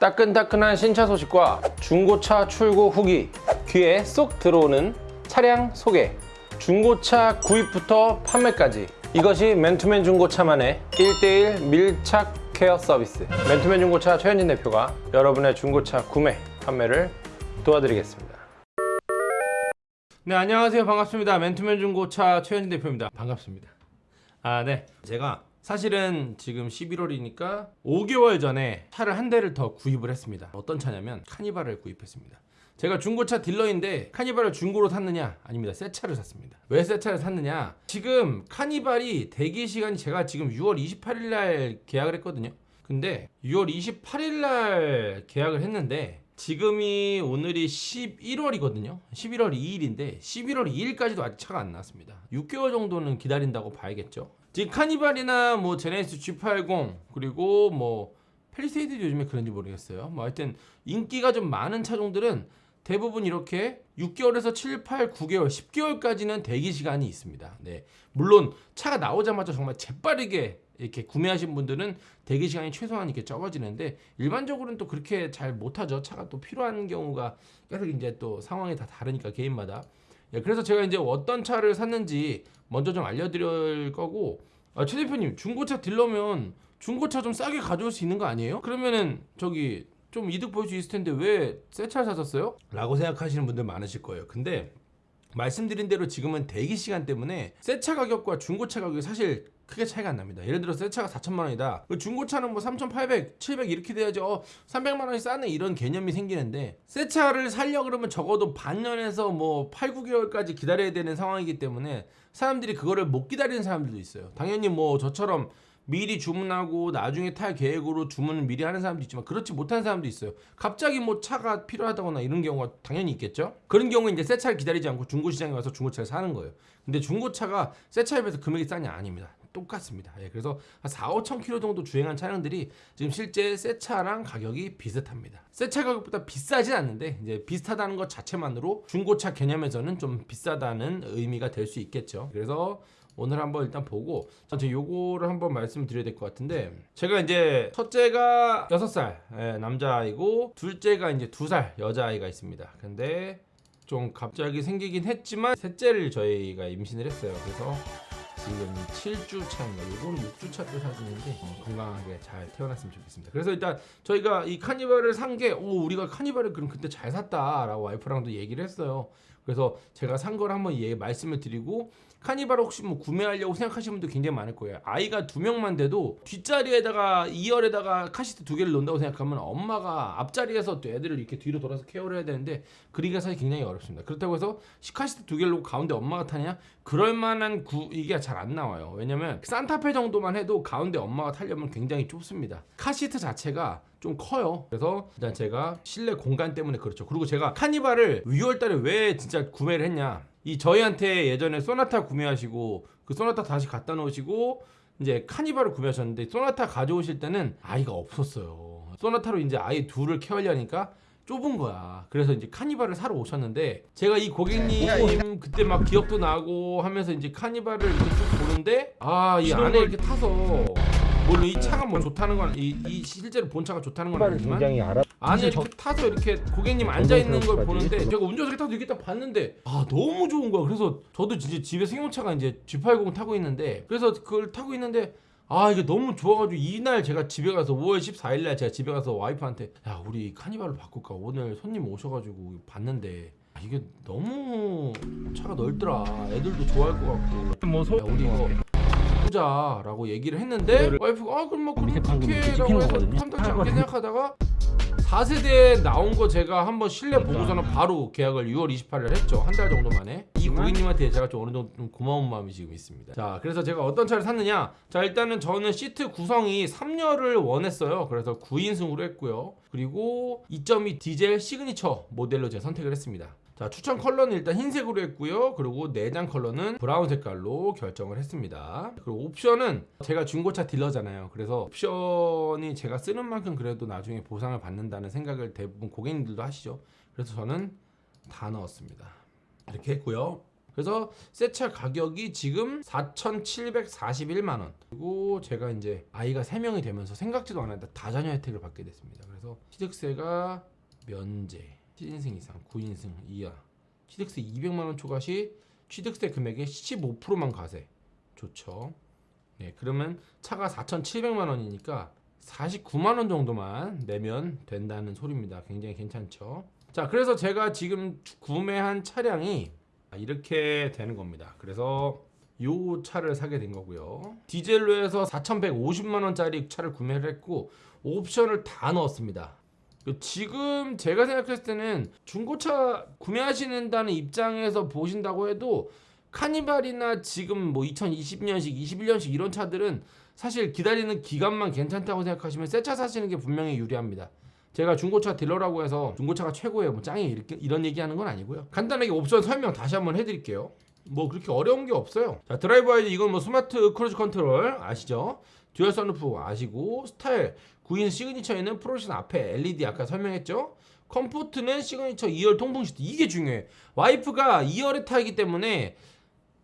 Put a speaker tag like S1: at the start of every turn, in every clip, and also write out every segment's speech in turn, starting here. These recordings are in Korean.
S1: 따끈따끈한 신차 소식과 중고차 출고 후기 귀에 쏙 들어오는 차량 소개. 중고차 구입부터 판매까지. 이것이 맨투맨 중고차만의 1대1 밀착 케어 서비스. 맨투맨 중고차 최현진 대표가 여러분의 중고차 구매, 판매를 도와드리겠습니다. 네 안녕하세요. 반갑습니다. 맨투맨 중고차 최현진 대표입니다. 반갑습니다. 아 네. 제가 사실은 지금 11월이니까 5개월 전에 차를 한 대를 더 구입을 했습니다. 어떤 차냐면 카니발을 구입했습니다 제가 중고차 딜러인데 카니발을 중고로 샀느냐? 아닙니다. 새 차를 샀습니다. 왜 새 차를 샀느냐? 지금 카니발이 대기 시간이 제가 지금 6월 28일 날 계약을 했거든요. 근데 6월 28일 날 계약을 했는데 지금이 오늘이 11월이거든요. 11월 2일인데 11월 2일까지도 아직 차가 안 나왔습니다. 6개월 정도는 기다린다고 봐야겠죠. 지금 카니발이나 뭐 제네시스 G80 그리고 뭐 펠리세이드 요즘에 그런지 모르겠어요. 뭐 하여튼 인기가 좀 많은 차종들은 대부분 이렇게 6개월에서 7, 8, 9개월, 10개월까지는 대기 시간이 있습니다. 네. 물론 차가 나오자마자 정말 재빠르게 이렇게 구매하신 분들은 대기 시간이 최소한 이렇게 적어지는데 일반적으로는 또 그렇게 잘 못하죠. 차가 또 필요한 경우가 계속 이제 또 상황이 다 다르니까 개인마다. 예, 그래서 제가 이제 어떤 차를 샀는지 먼저 좀 알려드릴 거고 아, 최 대표님 중고차 딜러면 중고차 좀 싸게 가져올 수 있는 거 아니에요? 그러면은 저기 좀 이득 볼 수 있을 텐데 왜 새 차를 사셨어요? 라고 생각하시는 분들 많으실 거예요. 근데 말씀드린 대로 지금은 대기 시간 때문에 새 차 가격과 중고차 가격이 사실 크게 차이가 안 납니다. 예를 들어 새 차가 4천만 원이다. 중고차는 뭐 3,800, 700 이렇게 돼야지 어 300만 원이 싸네 이런 개념이 생기는데 새 차를 살려 그러면 적어도 반년에서 뭐 8, 9개월까지 기다려야 되는 상황이기 때문에 사람들이 그거를 못 기다리는 사람들도 있어요. 당연히 뭐 저처럼 미리 주문하고 나중에 탈 계획으로 주문을 미리 하는 사람도 있지만 그렇지 못한 사람도 있어요. 갑자기 뭐 차가 필요하다거나 이런 경우가 당연히 있겠죠. 그런 경우에 이제 새 차를 기다리지 않고 중고 시장에 와서 중고차를 사는 거예요. 근데 중고차가 새 차에 비해서 금액이 싸냐 아닙니다. 똑같습니다. 예, 그래서 한 4, 5천 킬로 정도 주행한 차량들이 지금 실제 새 차랑 가격이 비슷합니다. 새 차 가격보다 비싸진 않는데 이제 비슷하다는 것 자체만으로 중고차 개념에서는 좀 비싸다는 의미가 될 수 있겠죠. 그래서 오늘 한번 일단 보고 저 요거를 한번 말씀드려야 될 것 같은데 제가 이제 첫째가 6살 예, 남자아이고 둘째가 이제 2살 여자아이가 있습니다 근데 좀 갑자기 생기긴 했지만 셋째를 저희가 임신을 했어요 그래서 지금 7주 차인가 요거는 6주 차때 사진인데 어, 건강하게 잘 태어났으면 좋겠습니다. 그래서 일단 저희가 이 카니발을 산 게 오 우리가 카니발을 그럼 그때 잘 샀다 라고 와이프랑도 얘기를 했어요. 그래서 제가 산 걸 한번 예, 말씀을 드리고 카니발 혹시 뭐 구매하려고 생각하시는 분들 굉장히 많을 거예요. 아이가 두 명만 돼도 뒷자리에다가 2열에다가 카시트 두 개를 넣는다고 생각하면 엄마가 앞자리에서 또 애들을 이렇게 뒤로 돌아서 케어를 해야 되는데 그러기가 사실 굉장히 어렵습니다. 그렇다고 해서 카시트 두 개를 놓고 가운데 엄마가 타냐? 그럴 만한 구 이게 잘 안 나와요. 왜냐면 산타페 정도만 해도 가운데 엄마가 타려면 굉장히 좁습니다. 카시트 자체가 좀 커요. 그래서 일단 제가 실내 공간 때문에 그렇죠. 그리고 제가 카니발을 6월달에 왜 진짜 구매를 했냐 이 저희한테 예전에 소나타 구매하시고 그 소나타 다시 갖다 놓으시고 이제 카니발을 구매하셨는데 소나타 가져오실 때는 아이가 없었어요. 소나타로 이제 아이 둘을 케어하려니까 좁은 거야. 그래서 이제 카니발을 사러 오셨는데 제가 이 고객님 그때 막 기억도 나고 하면서 이제 카니발을 이렇게 쭉 보는데 아 이 안에 이렇게 타서 물론 이 차가 뭐 좋다는 건 이 이 실제로 본 차가 좋다는 건 아니지만
S2: 굉장히 알아.
S1: 안에 이렇게 타서 이렇게 고객님 앉아 있는 걸. 보는데 제가 운전석에 타서 이렇게 딱 봤는데 아 너무 좋은 거야. 그래서 저도 진짜 집에 승용차가 이제 G80 타고 있는데 그래서 그걸 타고 있는데 아 이게 너무 좋아가지고 이날 제가 집에 가서 5월 14일 날 제가 집에 가서 와이프한테 야 우리 카니발로 바꿀까 오늘 손님 오셔가지고 봤는데 아, 이게 너무 차가 넓더라 애들도 좋아할 것 같고
S2: 뭐 소.
S1: 야, 우리 이거 보자라고 얘기를 했는데 와이프가 아 그럼 뭐 그렇게 라고 해서. 탐탁지 않게. 생각하다가 4세대 나온 거 제가 한번 실내 보고서는 바로 계약을 6월 28일 했죠. 한 달 정도 만에. 이 고객님한테 제가 좀 어느 정도 좀 고마운 마음이 지금 있습니다. 자 그래서 제가 어떤 차를 샀느냐? 자 일단은 저는 시트 구성이 3열을 원했어요. 그래서 9인승으로 했고요. 그리고 2.2 디젤 시그니처 모델로 제가 선택을 했습니다 자 추천 컬러는 일단 흰색으로 했고요. 그리고 내장 컬러는 브라운 색깔로 결정을 했습니다. 그리고 옵션은 제가 중고차 딜러잖아요. 그래서 옵션이 제가 쓰는 만큼 그래도 나중에 보상을 받는다는 생각을 대부분 고객님들도 하시죠. 그래서 저는 다 넣었습니다. 이렇게 했고요. 그래서 새차 가격이 지금 4,741만 원. 그리고 제가 이제 아이가 3명이 되면서 생각지도 않았는데 다자녀 혜택을 받게 됐습니다. 그래서 취득세가 면제, 7인승 이상, 9인승 이하, 취득세 200만 원 초과 시 취득세 금액의 15%만 과세. 좋죠. 네, 그러면 차가 4,700만 원이니까 49만 원 정도만 내면 된다는 소리입니다. 굉장히 괜찮죠. 자, 그래서 제가 지금 구매한 차량이 이렇게 되는 겁니다. 그래서 요 차를 사게 된 거고요. 디젤로 해서 4,150만 원짜리 차를 구매를 했고 옵션을 다 넣었습니다. 그 지금 제가 생각했을 때는 중고차 구매하시는다는 입장에서 보신다고 해도 카니발이나 지금 뭐 2020년식, 21년식 이런 차들은 사실 기다리는 기간만 괜찮다고 생각하시면 새 차 사시는 게 분명히 유리합니다. 제가 중고차 딜러라고 해서 중고차가 최고예요. 뭐 짱이 이렇게 이런 얘기하는 건 아니고요. 간단하게 옵션 설명 다시 한번 해드릴게요. 뭐 그렇게 어려운 게 없어요. 자 Drive Wise 이건 뭐 smart cruise control 아시죠? 듀얼 선루프 아시고 스타일 9인 시그니처에는 프로션 앞에 LED 아까 설명했죠? comfort는 시그니처 2열 통풍 시트 이게 중요해. 와이프가 2열에 타기 때문에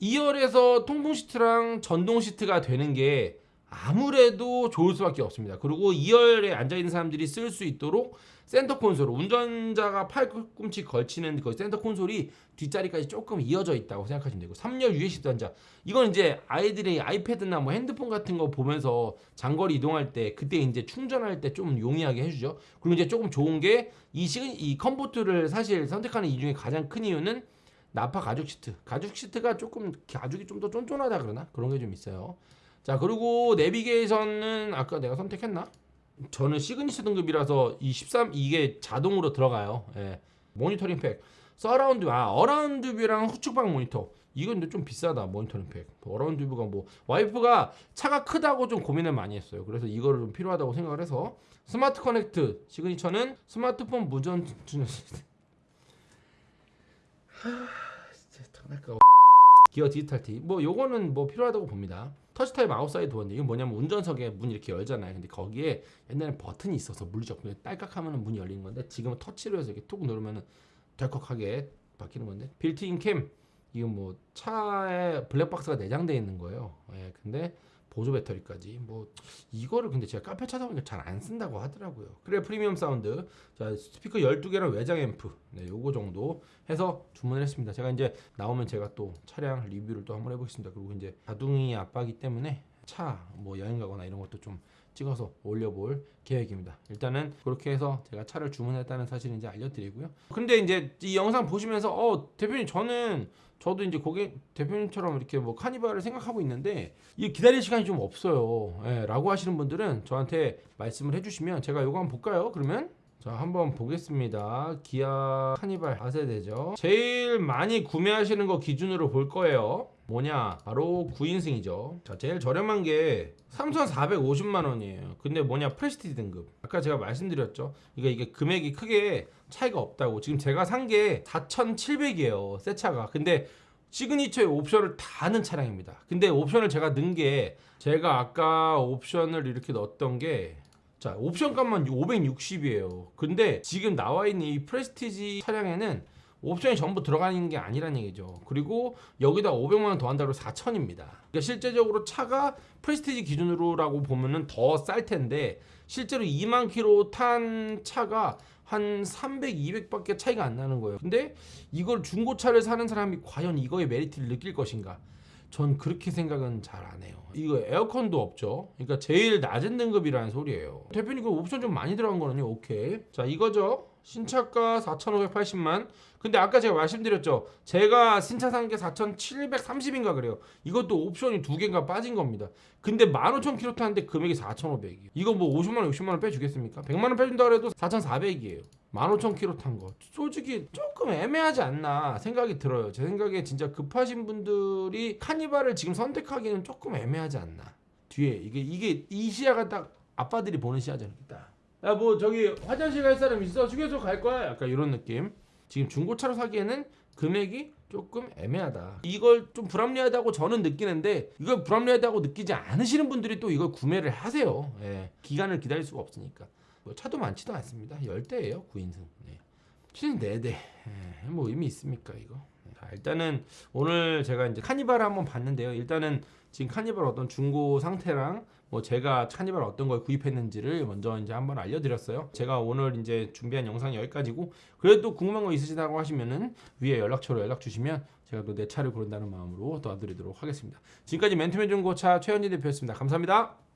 S1: 2열에서 통풍 시트랑 전동 시트가 되는 게 아무래도 좋을 수밖에 없습니다. 그리고 2열에 앉아 있는 사람들이 쓸 수 있도록 센터 콘솔, 운전자가 팔꿈치 걸치는 그 센터 콘솔이 뒷자리까지 조금 이어져 있다고 생각하시면 되고 3열 USB 단자 이건 이제 아이들이 아이패드나 뭐 핸드폰 같은 거 보면서 장거리 이동할 때 그때 이제 충전할 때 좀 용이하게 해주죠. 그리고 이제 조금 좋은 게 이 시근 이 comfort를 사실 선택하는 이 중에 가장 큰 이유는 나파 가죽 시트. 가죽 시트가 조금 가죽이 좀 더 쫀쫀하다 그러나 그런 게 좀 있어요. 자 그리고 내비게이션은 아까 내가 선택했나? 저는 시그니처 등급이라서 이 13 이게 자동으로 들어가요. 예. 모니터링 팩, 서라운드 아 around view랑 후측방 모니터. 이건 좀 비싸다 모니터링 팩. around view가 뭐 와이프가 차가 크다고 좀 고민을 많이 했어요. 그래서 이거를 좀 필요하다고 생각을 해서 smart connect 시그니처는 스마트폰 무선 시스템. 진짜 장난감. 기아 디지털 키. 뭐 요거는 뭐 필요하다고 봅니다. 터치 타입 outside 원인데 이건 뭐냐면 운전석에 문 이렇게 열잖아요. 근데 거기에 옛날에 버튼이 있어서 물리적 딸깍 하면은 문이 열리는 건데 지금은 터치로 해서 이렇게 툭 누르면은 덜컥하게 바뀌는 건데 built-in cam 이건 뭐 차에 블랙박스가 내장되어 있는 거예요. 예, 근데 보조 배터리까지 뭐 이거를 근데 제가 카페 찾아보니까 잘 안 쓴다고 하더라고요. 그래 프리미엄 사운드 자 스피커 12개랑 외장 앰프 네 요거 정도 해서 주문을 했습니다. 제가 이제 나오면 제가 또 차량 리뷰를 또 한번 해보겠습니다. 그리고 이제 자동이 아빠기 때문에 차 뭐 여행 가거나 이런 것도 좀 찍어서 올려볼 계획입니다. 일단은 그렇게 해서 제가 차를 주문했다는 사실을 이제 알려드리고요. 근데 이제 이 영상 보시면서 어 대표님 저는 저도 이제 고객 대표님처럼 이렇게 뭐 카니발을 생각하고 있는데 이 기다릴 시간이 좀 없어요. 예, 라고 하시는 분들은 저한테 말씀을 해주시면 제가 이거 한번 볼까요? 그러면 자 한번 보겠습니다 기아 카니발 4세대죠 제일 많이 구매하시는 거 기준으로 볼 거예요 뭐냐? 바로 9인승이죠. 자 제일 저렴한 게 3,450만 원이에요. 근데 뭐냐? 프레스티지 등급. 아까 제가 말씀드렸죠. 이게 이게 금액이 크게 차이가 없다고. 지금 제가 산 게 4,700이에요 새 차가. 근데 시그니처의 옵션을 다 넣은 차량입니다. 근데 옵션을 제가 넣은 게 제가 아까 옵션을 이렇게 넣었던 게 자, 옵션 값만 560이에요. 근데 지금 나와 있는 이 프레스티지 차량에는 옵션이 전부 들어가는 게 아니란 얘기죠. 그리고 여기다 500만 원 더한다고 4천입니다. 그러니까 실제적으로 차가 프레스티지 기준으로라고 보면은 더 쌀 텐데 실제로 2만 킬로 탄 차가 한 300, 200밖에 차이가 안 나는 거예요. 근데 이걸 중고차를 사는 사람이 과연 이거의 메리트를 느낄 것인가? 전 그렇게 생각은 잘 안 해요. 이거 에어컨도 없죠. 그러니까 제일 낮은 등급이라는 소리예요. 대표님 그 옵션 좀 많이 들어간 거는요. 오케이. 자 이거죠. 신차가 4,580만. 근데 아까 제가 말씀드렸죠. 제가 신차 산 게 4,730인가 그래요. 이것도 옵션이 두 개가 빠진 겁니다. 근데 15,000km 타는데 금액이 4,500이에요. 이거 뭐 50만 원, 60만 원 빼주겠습니까? 100만 원 빼준다 그래도 4,400이에요. 15,000km 탄 거. 솔직히 조금 애매하지 않나 생각이 들어요. 제 생각에 진짜 급하신 분들이 카니발을 지금 선택하기는 조금 애매하지 않나. 뒤에 이게 이게 이 시야가 딱 아빠들이 보는 시야잖아요. 딱. 야 뭐 저기 화장실 갈 사람 있어? 휴게소 갈 거야? 약간 이런 느낌. 지금 중고차로 사기에는 금액이 조금 애매하다. 이걸 좀 불합리하다고 저는 느끼는데 이걸 불합리하다고 느끼지 않으시는 분들이 또 이걸 구매를 하세요. 예. 기간을 기다릴 수가 없으니까. 뭐 차도 많지도 않습니다. 10대예요. 9인승. 네. 실은 4대. 예. 뭐 의미 있습니까, 이거? 자, 일단은 오늘 제가 이제 카니발 한번 봤는데요. 일단은 지금 카니발 어떤 중고 상태랑 뭐 제가 카니발 어떤 걸 구입했는지를 먼저 이제 한번 알려드렸어요. 제가 오늘 이제 준비한 영상이 여기까지고 그래도 궁금한 거 있으시다고 하시면은 위에 연락처로 연락 주시면 제가 또 내 차를 고른다는 마음으로 도와드리도록 하겠습니다. 지금까지 맨투맨 중고차 최현희 대표였습니다. 감사합니다.